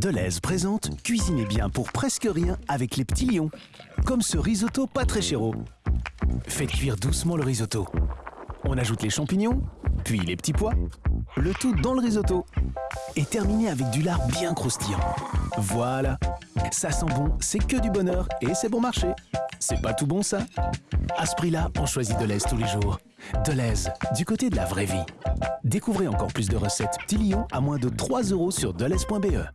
Deleuze présente Cuisinez bien pour presque rien avec les petits lions. Comme ce risotto pas très chéro. Faites cuire doucement le risotto. On ajoute les champignons, puis les petits pois, le tout dans le risotto. Et terminez avec du lard bien croustillant. Voilà, ça sent bon, c'est que du bonheur et c'est bon marché. C'est pas tout bon ça À ce prix-là, on choisit Deleuze tous les jours. Deleuze, du côté de la vraie vie. Découvrez encore plus de recettes petits lions à moins de 3 euros sur deleuze.be.